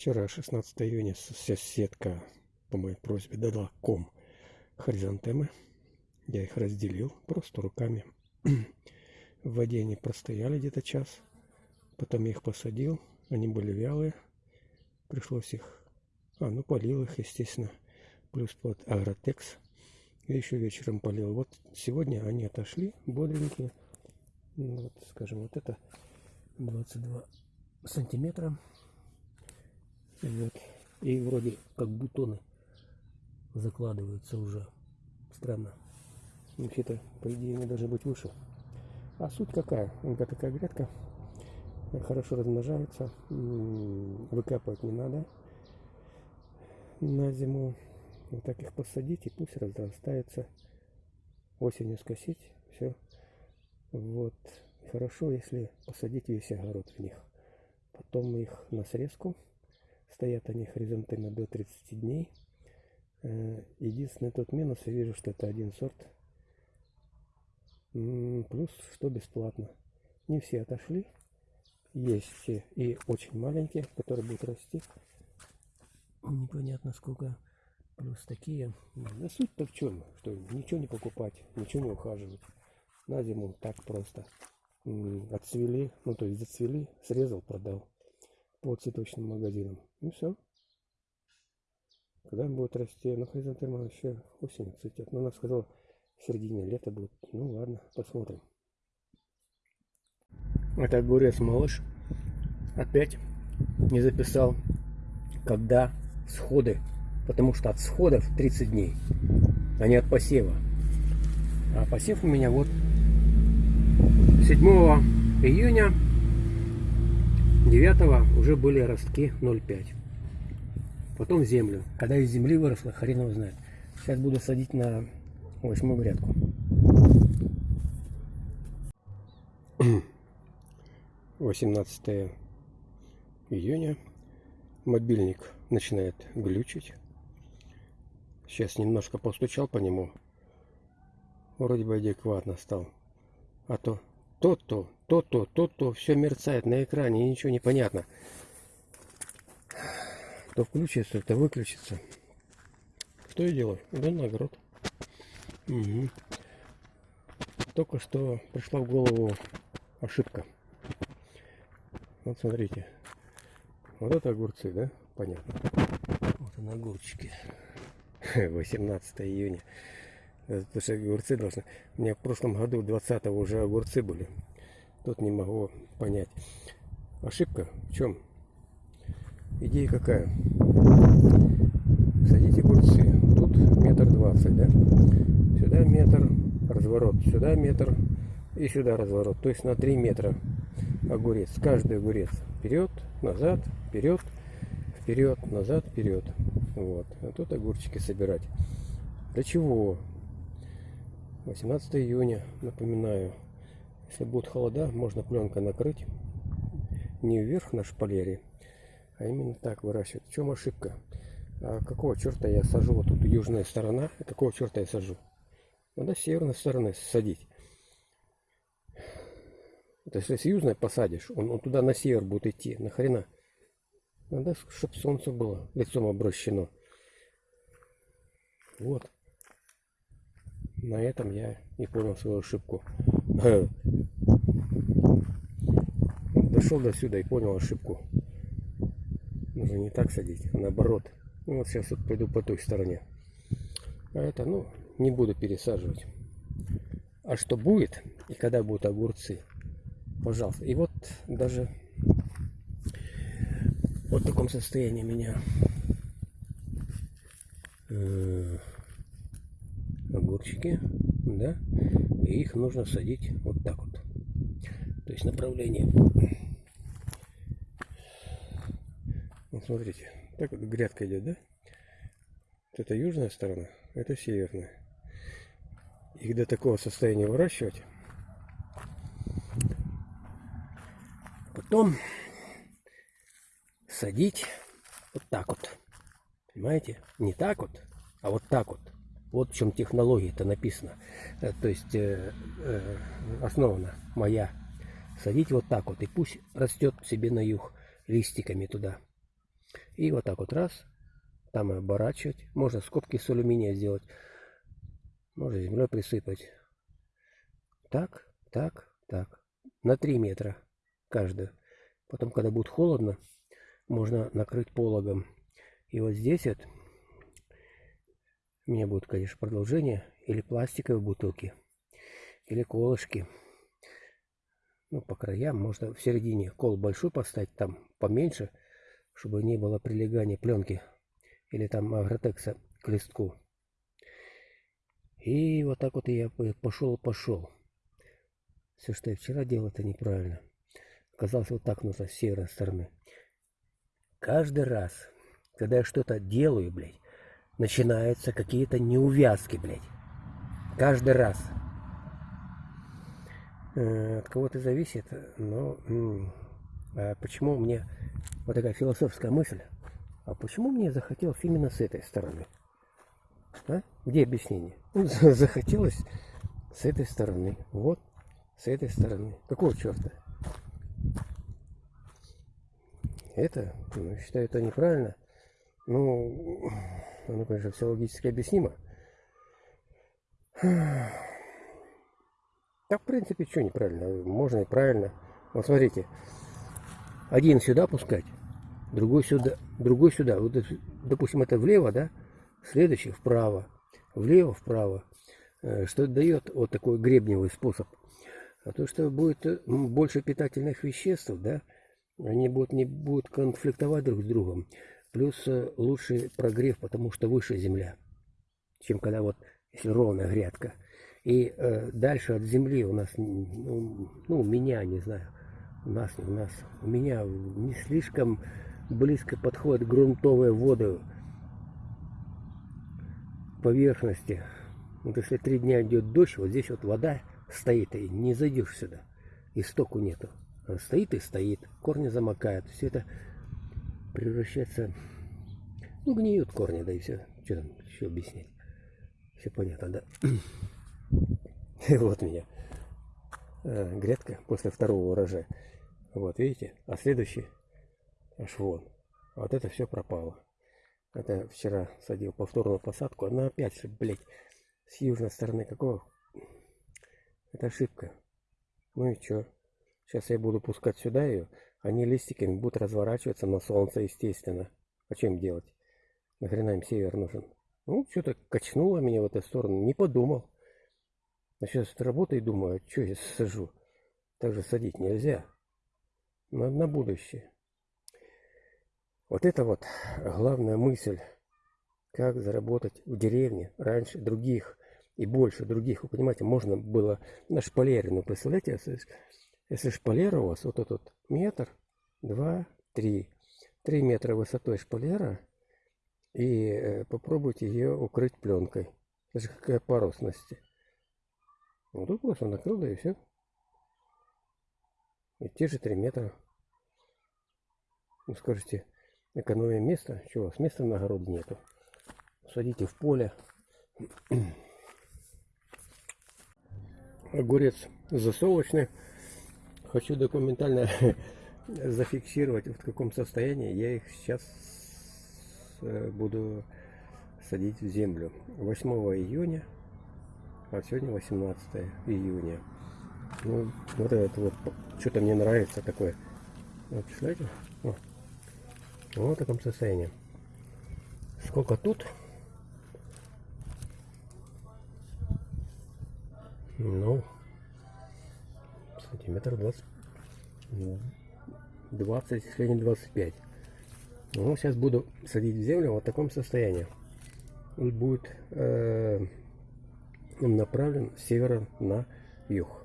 Вчера, 16 июня, соседка по моей просьбе дала ком хризантемы. Я их разделил просто руками. В воде они простояли где-то час. Потом я их посадил. Они были вялые. Пришлось их... А, ну полил их, естественно. Плюс под агротекс. И еще вечером полил. Вот сегодня они отошли бодренькие. Ну, вот, скажем, вот это 22 сантиметра. Вот. И вроде как бутоны закладываются уже. Странно. Вообще-то, по идее, они должны быть выше. А суть какая? Это такая грядка. Хорошо размножается. Выкапывать не надо на зиму. Вот так их посадить и пусть разрастается. Осенью скосить. Все. Вот. Хорошо, если посадить весь огород в них. Потом их на срезку Стоят они хризантемы до 30 дней. Э, единственный тот минус, я вижу, что это один сорт. Плюс, что бесплатно. Не все отошли. Есть все и очень маленькие, которые будут расти. Непонятно сколько. Плюс такие. Ну, суть-то в чем? Что ничего не покупать, ничего не ухаживать. На зиму так просто. Отцвели, ну то есть зацвели, срезал, продал по цветочным магазинам. И все. Когда будет расти, ну хризантема вообще осенью цветет. Но она сказала, в середине лета будет. Ну ладно, посмотрим. Это огурец малыш. Опять не записал, когда сходы. Потому что от сходов 30 дней, а не от посева. А посев у меня вот 7 июня 9 уже были ростки 0,5. Потом землю. Когда из земли выросло, хрен его знает. Сейчас буду садить на восьмую грядку. Восемнадцатое июня. Мобильник начинает глючить. Сейчас немножко постучал по нему. Вроде бы адекватно стал. А то то-то, то-то, то-то, все мерцает на экране, и ничего не понятно. То включится, то выключится. Что я делаю? Иду на огород. Угу. Только что пришла в голову ошибка. Вот смотрите. Вот это огурцы, да? Понятно. Вот он огурчики. 18 июня. Потому что огурцы должны... У меня в прошлом году 20 уже огурцы были. Тут не могу понять. Ошибка в чем? Идея какая? Садите огурцы. Тут метр двадцать, да? Сюда метр, разворот. Сюда метр и сюда разворот. То есть на 3 метра огурец. Каждый огурец. Вперед, назад, вперед, вперед, назад, вперед. Вот. А тут огурчики собирать. Для чего? 18 июня, напоминаю. Если будут холода, можно пленкой накрыть. Не вверх на шпалере, а именно так выращивать. В чем ошибка? А какого черта я сажу? Вот тут южная сторона. Какого черта я сажу? Надо с северной стороны садить. То есть, если с южной посадишь, он, он туда на север будет идти. Нахрена? Надо, чтобы солнце было лицом обращено. Вот. На этом я и понял свою ошибку. Дошел до сюда и понял ошибку. Нужно не так садить, а наоборот. Ну, вот сейчас вот пойду по той стороне. А это, ну, не буду пересаживать. А что будет и когда будут огурцы, пожалуйста. И вот даже вот в таком состоянии меня огурчики, да, и их нужно садить вот так вот. То есть направление. Вот смотрите, так вот грядка идет, да? Вот это южная сторона, это северная. Их до такого состояния выращивать. Потом садить вот так вот. Понимаете? Не так вот, а вот так вот. Вот в чем технология это написано. Э, то есть э, э, основана моя. Садить вот так вот. И пусть растет себе на юг листиками туда. И вот так вот раз, там и оборачивать. Можно скобки с алюминия сделать. Можно землей присыпать. Так, так, так. На 3 метра каждую. Потом, когда будет холодно, можно накрыть пологом. И вот здесь вот у меня будет, конечно, продолжение. Или пластиковые бутылки, или колышки. Ну, по краям, можно в середине кол большой поставить, там поменьше, чтобы не было прилегания пленки или там агротекса к листку. И вот так вот я пошел-пошел. Все, что я вчера делал, это неправильно. Оказалось, вот так нужно с северной стороны. Каждый раз, когда я что-то делаю, блядь, начинаются какие-то неувязки, блядь. Каждый раз. Э, от кого-то зависит, но а почему мне вот такая философская мысль, а почему мне захотелось именно с этой стороны? А? Где объяснение? Ну, захотелось с этой стороны. Вот, с этой стороны. Какого черта? Это, ну, считаю, это неправильно. Ну, оно, конечно, все логически объяснимо. Да, в принципе, что неправильно? Можно и правильно. Вот смотрите. Один сюда пускать, другой сюда, другой сюда. Вот, допустим, это влево, да? Следующий вправо. Влево, вправо. Э, что дает вот такой гребневый способ. А то, что будет э, больше питательных веществ, да, они будут, не будут конфликтовать друг с другом. Плюс э, лучший прогрев, потому что выше земля, чем когда вот, если ровная грядка. И э, дальше от земли у нас, ну, ну, у меня, не знаю, у нас, у нас, у меня не слишком близко подходят грунтовые воды поверхности. Вот если три дня идет дождь, вот здесь вот вода стоит, и не зайдешь сюда. Истоку нету. Она стоит и стоит, корни замокают. Все это превращается, ну, гниют корни, да и все. Что там еще объяснять? Все понятно, да? И вот меня э, грядка после второго урожая. Вот, видите? А следующий аж вон. Вот это все пропало. Это вчера садил повторную посадку. Она опять же, блядь, с южной стороны. Какого? Это ошибка. Ну и что? Сейчас я буду пускать сюда ее. Они листиками будут разворачиваться на солнце, естественно. А чем делать? Нахрена им север нужен? Ну, что-то качнуло меня в эту сторону. Не подумал. А сейчас работаю и думаю, а что я сажу? Так же садить нельзя. Но на будущее. Вот это вот главная мысль. Как заработать в деревне раньше других и больше других. Вы понимаете, можно было на шпалере. Ну, представляете, если, шпалера у вас вот этот метр, два, три. Три метра высотой шпалера. И э, попробуйте ее укрыть пленкой. Это же какая поросность. Вот тут просто накрыл, да и все. И те же 3 метра. Вы скажете, экономия места. Чего, с места на огород нету. Садите в поле. Огурец засолочный. Хочу документально зафиксировать, в каком состоянии я их сейчас э, буду садить в землю. 8 июня а сегодня 18 июня. Ну, вот это вот, что-то мне нравится такое. Вот, представляете? Вот. в таком состоянии. Сколько тут? Ну, сантиметр 20, 20, если не 25. Ну, сейчас буду садить в землю вот в таком состоянии. Он будет э, направлен с севера на юг.